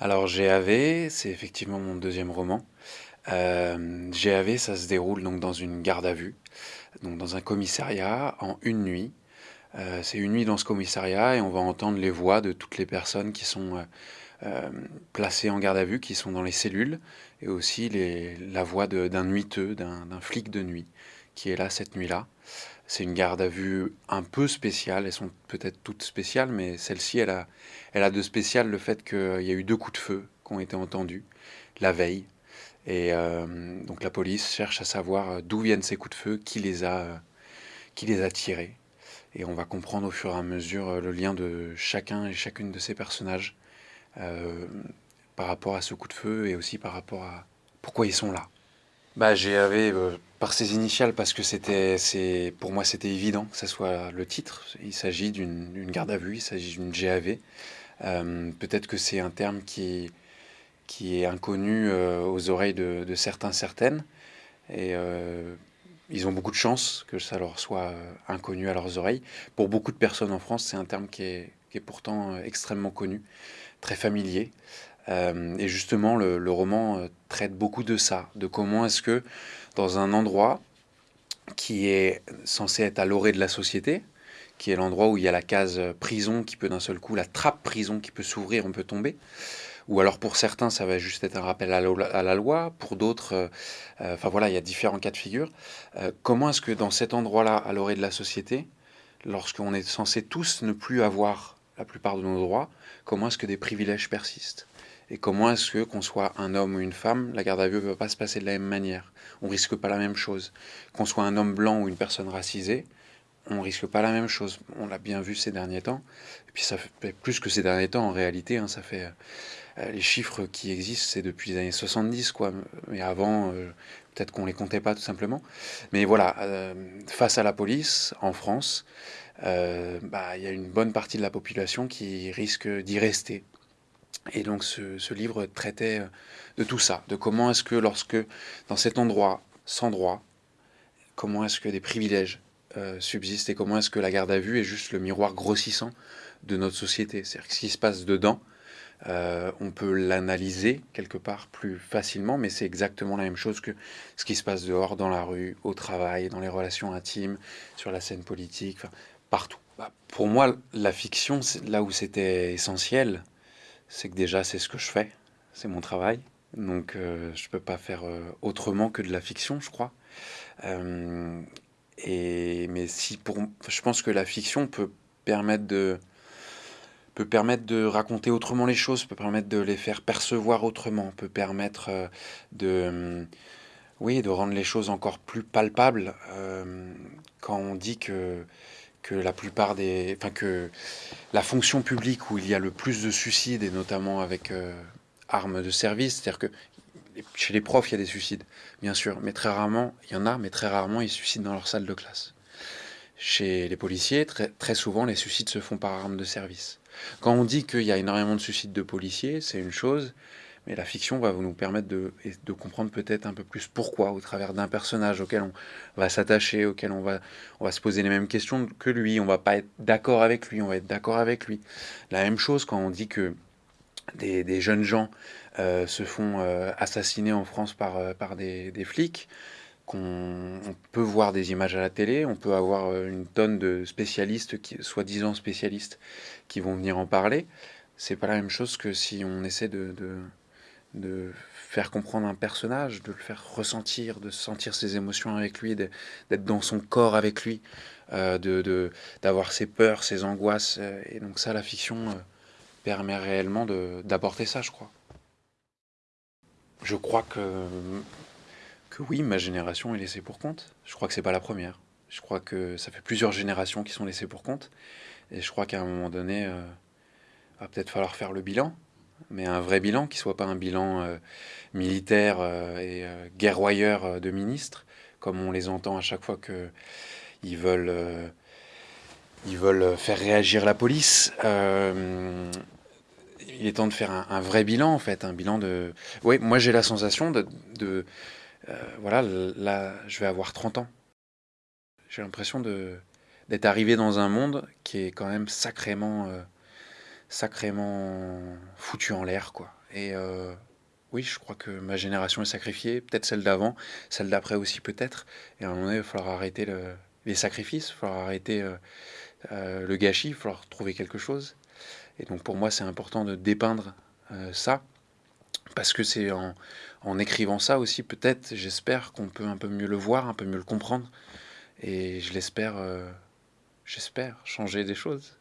Alors GAV, c'est effectivement mon deuxième roman. Euh, GAV, ça se déroule donc dans une garde à vue, donc dans un commissariat en une nuit. Euh, c'est une nuit dans ce commissariat et on va entendre les voix de toutes les personnes qui sont euh, euh, placées en garde à vue, qui sont dans les cellules, et aussi la voix d'un nuiteux, d'un flic de nuit, qui est là cette nuit-là. C'est une garde à vue un peu spéciale, elles sont peut-être toutes spéciales, mais celle-ci, elle a, de spécial le fait qu'il y a eu deux coups de feu qui ont été entendus la veille. Et euh, donc la police cherche à savoir d'où viennent ces coups de feu, qui les a, qui les a tirés. Et on va comprendre au fur et à mesure le lien de chacun et chacune de ces personnages euh, par rapport à ce coup de feu et aussi par rapport à pourquoi ils sont là. Bah, GAV euh, par ses initiales parce que c'était, pour moi c'était évident que ce soit le titre. Il s'agit d'une garde à vue, il s'agit d'une GAV. Euh, peut-être que c'est un terme qui, est inconnu aux oreilles de, certains, certaines. Et ils ont beaucoup de chance que ça leur soit inconnu à leurs oreilles. Pour beaucoup de personnes en France, c'est un terme qui est pourtant extrêmement connu, très familier. Euh, et justement, le, roman euh, traite beaucoup de ça, de comment est-ce que dans un endroit qui est censé être à l'orée de la société, qui est l'endroit où il y a la case prison qui peut d'un seul coup, la trappe prison qui peut s'ouvrir, on peut tomber, ou alors pour certains ça va juste être un rappel à la, loi, pour d'autres, euh, enfin voilà, il y a différents cas de figure. comment est-ce que dans cet endroit-là, à l'orée de la société, lorsqu'on est censé tous ne plus avoir la plupart de nos droits, comment est-ce que des privilèges persistent et comment est-ce que, qu'on soit un homme ou une femme, la garde à vue ne va pas se passer de la même manière On risque pas la même chose. Qu'on soit un homme blanc ou une personne racisée, on risque pas la même chose. On l'a bien vu ces derniers temps. Et puis ça fait plus que ces derniers temps en réalité. Hein, ça fait euh, les chiffres qui existent, c'est depuis les années 70 quoi. Mais avant, euh, peut-être qu'on les comptait pas tout simplement. Mais voilà, euh, face à la police en France, bah, il y a une bonne partie de la population qui risque d'y rester et donc ce, livre traitait euh, de tout ça, de comment est-ce que lorsque, dans cet endroit sans droit, comment est-ce que des privilèges euh, subsistent et comment est-ce que la garde à vue est juste le miroir grossissant de notre société. C'est-à-dire que ce qui se passe dedans, euh, on peut l'analyser quelque part plus facilement, mais c'est exactement la même chose que ce qui se passe dehors, dans la rue, au travail, dans les relations intimes, sur la scène politique, partout. Bah, pour moi, la fiction, là où c'était essentiel, c'est que déjà c'est ce que je fais, c'est mon travail. Donc euh, je ne peux pas faire autrement que de la fiction, je crois. Si pour, je pense que la fiction peut permettre de peut permettre de raconter autrement les choses, peut permettre de les faire percevoir autrement, peut permettre de, oui, de rendre les choses encore plus palpables. quand on dit que que la plupart des, enfin que la fonction publique où il y a le plus de suicides et notamment avec euh, armes de service, c'est-à-dire que chez les profs il y a des suicides, bien sûr, mais très rarement il y en a, mais très rarement ils suicident dans leur salle de classe. Chez les policiers, très, souvent les suicides se font par armes de service. Quand on dit qu'il y a énormément de suicides de policiers, c'est une chose, mais la fiction va nous permettre de, comprendre peut-être un peu plus pourquoi, au travers d'un personnage auquel on va s'attacher, auquel on va, on va se poser les mêmes questions que lui, on va pas être d'accord avec lui, on va être d'accord avec lui. La même chose quand on dit que des, jeunes gens euh, se font euh, assassiner en France par, euh, des flics, qu'on peut voir des images à la télé, on peut avoir une tonne de spécialistes, soi-disant spécialistes, qui vont venir en parler. C'est pas la même chose que si on essaie de, de faire comprendre un personnage, de le faire ressentir, de sentir ses émotions avec lui, d'être dans son corps avec lui, euh, de d'avoir ses peurs, ses angoisses. Euh, et donc ça, la fiction euh, permet réellement d'apporter ça, je crois. Je crois que, que oui, ma génération est laissée pour compte. Je crois que c'est pas la première. Je crois que ça fait plusieurs générations qui sont laissées pour compte. Et je crois qu'à un moment donné, il va peut-être falloir faire le bilan mais un vrai bilan, qui soit pas un bilan euh, militaire euh, et euh, guerroyeur de ministres, comme on les entend à chaque fois qu'ils veulent, ils veulent faire réagir la police. il est temps de faire un, vrai bilan, en fait, un bilan de... Oui, moi j'ai la sensation de voilà, là, je vais avoir 30 ans. J'ai l'impression d'être arrivé dans un monde qui est quand même sacrément sacrément foutu en l'air, quoi. et heu, oui, je crois que ma génération est sacrifiée, peut-être celle d'avant, celle d'après aussi peut-être et à un moment donné, il va falloir arrêter le les sacrifices, il va falloir arrêter, le gâchis, il va falloir trouver quelque chose et donc pour moi, c'est important de dépeindre, ça parce que c'est en en écrivant ça aussi peut-être, j'espère qu'on peut un peu mieux le voir, un peu mieux le comprendre et je l'espère, heu, j'espère changer des choses.